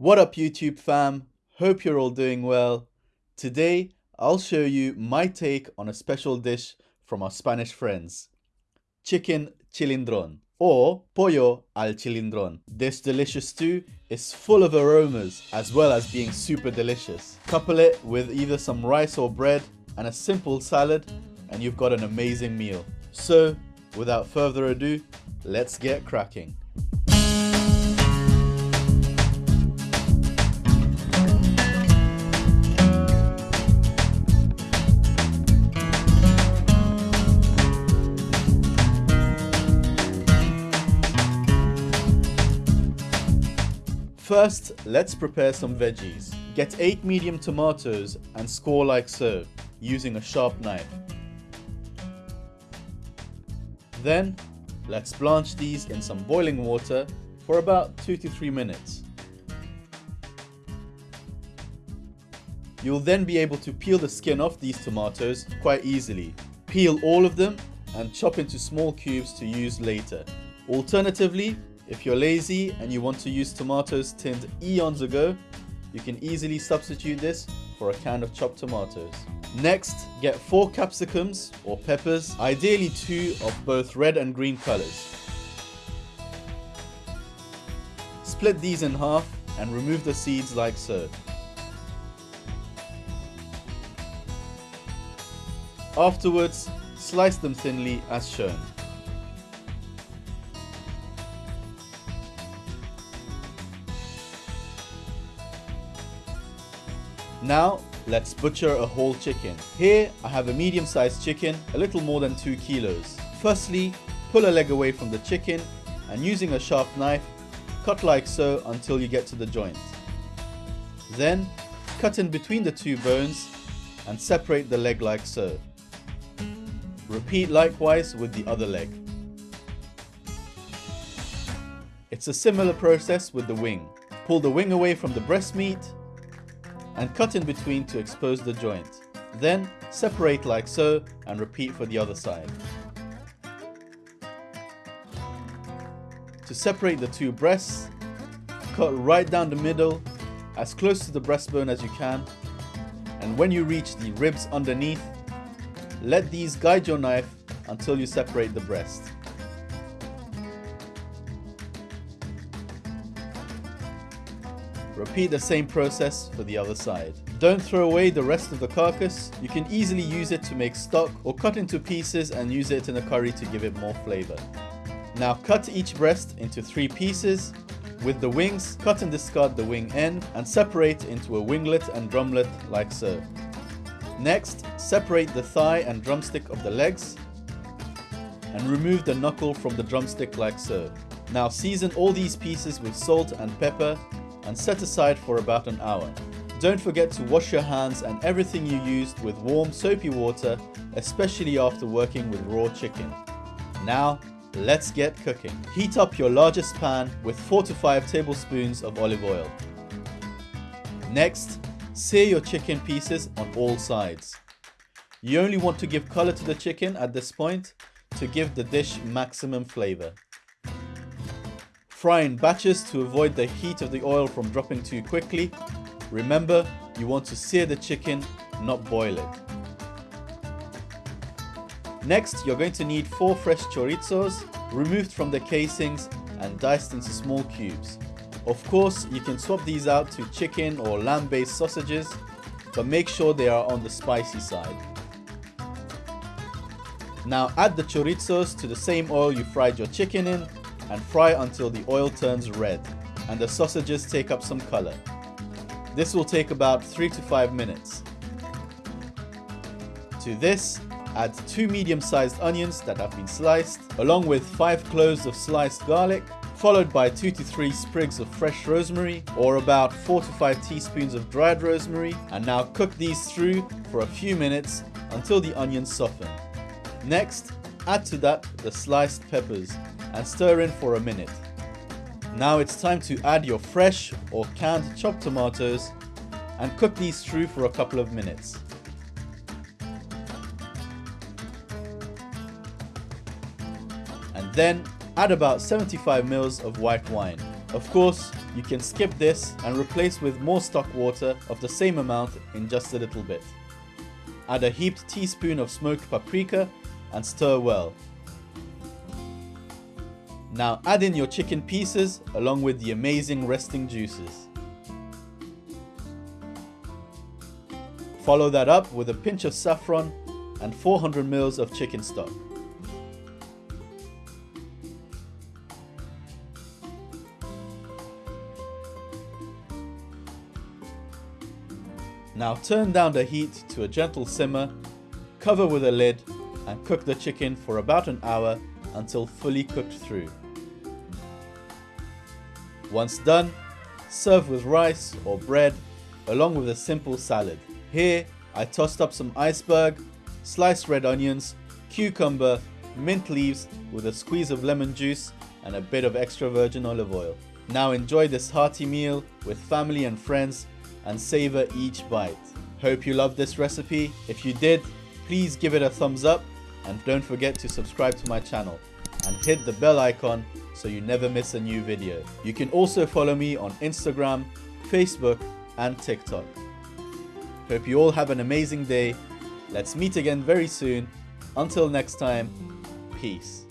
What up YouTube fam? Hope you're all doing well. Today I'll show you my take on a special dish from our Spanish friends. Chicken chilindron or pollo al chilindron. This delicious stew is full of aromas as well as being super delicious. Couple it with either some rice or bread and a simple salad and you've got an amazing meal. So without further ado, let's get cracking. First, let's prepare some veggies. Get 8 medium tomatoes and score like so, using a sharp knife. Then, let's blanch these in some boiling water for about 2 to 3 minutes. You'll then be able to peel the skin off these tomatoes quite easily. Peel all of them and chop into small cubes to use later. Alternatively, if you're lazy and you want to use tomatoes tinned eons ago, you can easily substitute this for a can of chopped tomatoes. Next, get 4 capsicums or peppers, ideally 2 of both red and green colors. Split these in half and remove the seeds like so. Afterwards, slice them thinly as shown. Now, let's butcher a whole chicken. Here, I have a medium-sized chicken, a little more than 2 kilos. Firstly, pull a leg away from the chicken and using a sharp knife, cut like so until you get to the joint. Then, cut in between the two bones and separate the leg like so. Repeat likewise with the other leg. It's a similar process with the wing. Pull the wing away from the breast meat and cut in between to expose the joint. Then separate like so and repeat for the other side. To separate the two breasts, cut right down the middle as close to the breastbone as you can and when you reach the ribs underneath, let these guide your knife until you separate the breast. Repeat the same process for the other side. Don't throw away the rest of the carcass, you can easily use it to make stock or cut into pieces and use it in a curry to give it more flavour. Now cut each breast into three pieces. With the wings, cut and discard the wing end and separate into a winglet and drumlet like so. Next, separate the thigh and drumstick of the legs and remove the knuckle from the drumstick like so. Now season all these pieces with salt and pepper and set aside for about an hour. Don't forget to wash your hands and everything you used with warm soapy water, especially after working with raw chicken. Now, let's get cooking. Heat up your largest pan with 4 to 5 tablespoons of olive oil. Next, sear your chicken pieces on all sides. You only want to give color to the chicken at this point to give the dish maximum flavor. Fry in batches to avoid the heat of the oil from dropping too quickly. Remember, you want to sear the chicken, not boil it. Next, you're going to need 4 fresh chorizos, removed from the casings and diced into small cubes. Of course, you can swap these out to chicken or lamb based sausages, but make sure they are on the spicy side. Now add the chorizos to the same oil you fried your chicken in and fry until the oil turns red and the sausages take up some color. This will take about 3 to 5 minutes. To this, add 2 medium-sized onions that have been sliced, along with 5 cloves of sliced garlic, followed by 2 to 3 sprigs of fresh rosemary, or about 4 to 5 teaspoons of dried rosemary, and now cook these through for a few minutes until the onions soften. Next, add to that the sliced peppers, and stir in for a minute. Now it's time to add your fresh or canned chopped tomatoes and cook these through for a couple of minutes. And then add about 75 ml of white wine. Of course, you can skip this and replace with more stock water of the same amount in just a little bit. Add a heaped teaspoon of smoked paprika and stir well. Now add in your chicken pieces along with the amazing resting juices. Follow that up with a pinch of saffron and 400 ml of chicken stock. Now turn down the heat to a gentle simmer, cover with a lid and cook the chicken for about an hour until fully cooked through. Once done, serve with rice or bread along with a simple salad. Here, I tossed up some iceberg, sliced red onions, cucumber, mint leaves with a squeeze of lemon juice and a bit of extra virgin olive oil. Now enjoy this hearty meal with family and friends and savor each bite. Hope you loved this recipe. If you did, please give it a thumbs up and don't forget to subscribe to my channel and hit the bell icon so you never miss a new video. You can also follow me on Instagram, Facebook and TikTok. Hope you all have an amazing day. Let's meet again very soon. Until next time, peace.